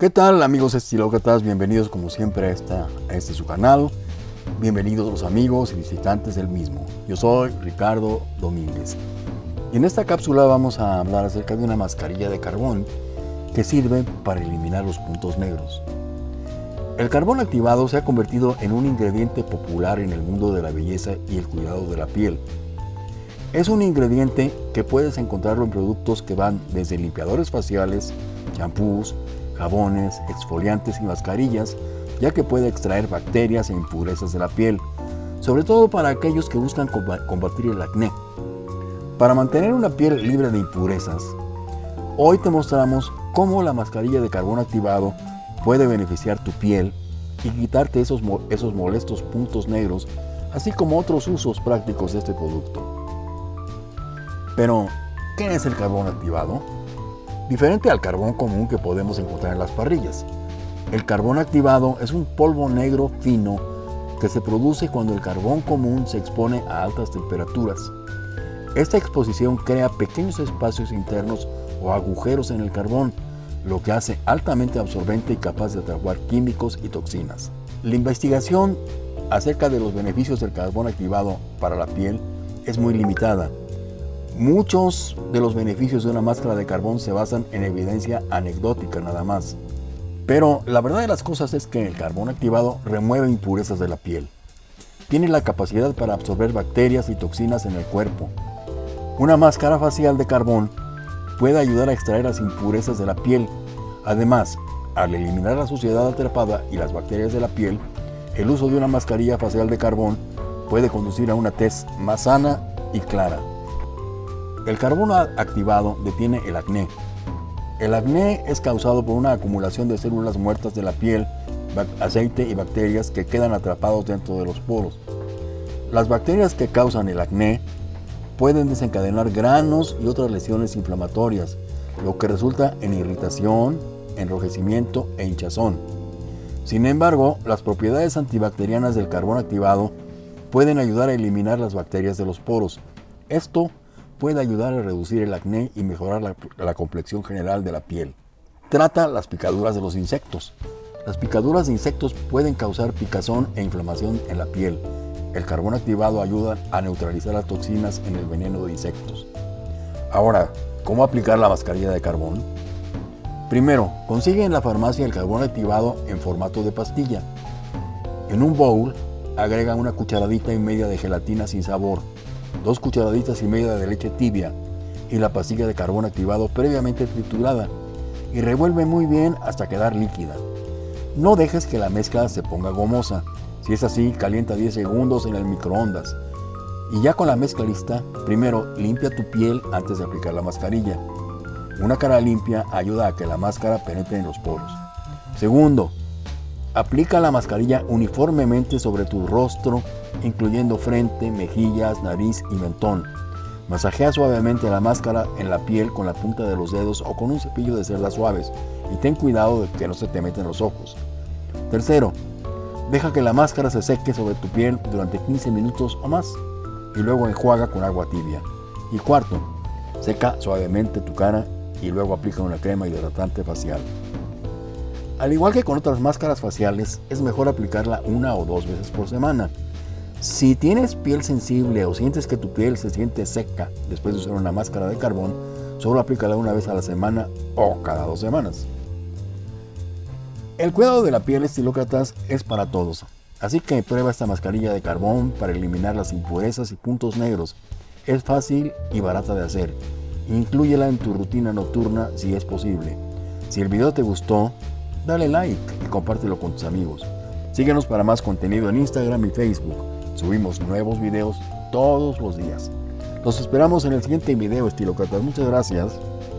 ¿Qué tal amigos estilócratas? Bienvenidos como siempre a, esta, a este su canal. Bienvenidos los amigos y visitantes del mismo. Yo soy Ricardo Domínguez. Y en esta cápsula vamos a hablar acerca de una mascarilla de carbón que sirve para eliminar los puntos negros. El carbón activado se ha convertido en un ingrediente popular en el mundo de la belleza y el cuidado de la piel. Es un ingrediente que puedes encontrarlo en productos que van desde limpiadores faciales, champús, jabones, exfoliantes y mascarillas, ya que puede extraer bacterias e impurezas de la piel, sobre todo para aquellos que buscan combatir el acné. Para mantener una piel libre de impurezas, hoy te mostramos cómo la mascarilla de carbón activado puede beneficiar tu piel y quitarte esos, esos molestos puntos negros, así como otros usos prácticos de este producto. Pero, ¿qué es el carbón activado? Diferente al carbón común que podemos encontrar en las parrillas. El carbón activado es un polvo negro fino que se produce cuando el carbón común se expone a altas temperaturas. Esta exposición crea pequeños espacios internos o agujeros en el carbón, lo que hace altamente absorbente y capaz de atrapar químicos y toxinas. La investigación acerca de los beneficios del carbón activado para la piel es muy limitada, Muchos de los beneficios de una máscara de carbón se basan en evidencia anecdótica nada más. Pero la verdad de las cosas es que el carbón activado remueve impurezas de la piel. Tiene la capacidad para absorber bacterias y toxinas en el cuerpo. Una máscara facial de carbón puede ayudar a extraer las impurezas de la piel. Además, al eliminar la suciedad atrapada y las bacterias de la piel, el uso de una mascarilla facial de carbón puede conducir a una tez más sana y clara. El carbono activado detiene el acné. El acné es causado por una acumulación de células muertas de la piel, aceite y bacterias que quedan atrapados dentro de los poros. Las bacterias que causan el acné pueden desencadenar granos y otras lesiones inflamatorias, lo que resulta en irritación, enrojecimiento e hinchazón. Sin embargo, las propiedades antibacterianas del carbón activado pueden ayudar a eliminar las bacterias de los poros. Esto puede ayudar a reducir el acné y mejorar la, complexión general de la piel. Trata las picaduras de los insectos. Las picaduras de insectos pueden causar picazón e inflamación en la piel. El carbón activado ayuda a neutralizar las toxinas en el veneno de insectos. Ahora, ¿cómo aplicar la mascarilla de carbón? Primero, consigue en la farmacia el carbón activado en formato de pastilla. En un bowl, agrega una cucharadita y media de gelatina sin sabor, dos cucharaditas y media de leche tibia y la pastilla de carbón activado previamente triturada y revuelve muy bien hasta quedar líquida. No dejes que la mezcla se ponga gomosa. Si es así, calienta 10 segundos en el microondas. Y ya con la mezcla lista, primero limpia tu piel antes de aplicar la mascarilla. Una cara limpia ayuda a que la máscara penetre en los poros. Segundo, aplica la mascarilla uniformemente sobre tu rostro incluyendo frente, mejillas, nariz y mentón. Masajea suavemente la máscara en la piel con la punta de los dedos o con un cepillo de cerdas suaves y ten cuidado de que no se te meten los ojos. Tercero, deja que la máscara se seque sobre tu piel durante 15 minutos o más y luego enjuaga con agua tibia. Y cuarto, seca suavemente tu cara y luego aplica una crema hidratante facial. Al igual que con otras máscaras faciales, es mejor aplicarla una o dos veces por semana si tienes piel sensible o sientes que tu piel se siente seca después de usar una máscara de carbón, solo aplícala una vez a la semana o cada dos semanas. El cuidado de la piel estilócratas es para todos, así que prueba esta mascarilla de carbón para eliminar las impurezas y puntos negros. Es fácil y barata de hacer. Inclúyela en tu rutina nocturna si es posible. Si el video te gustó, dale like y compártelo con tus amigos. Síguenos para más contenido en Instagram y Facebook. Subimos nuevos videos todos los días. Los esperamos en el siguiente video, Estilo Muchas gracias.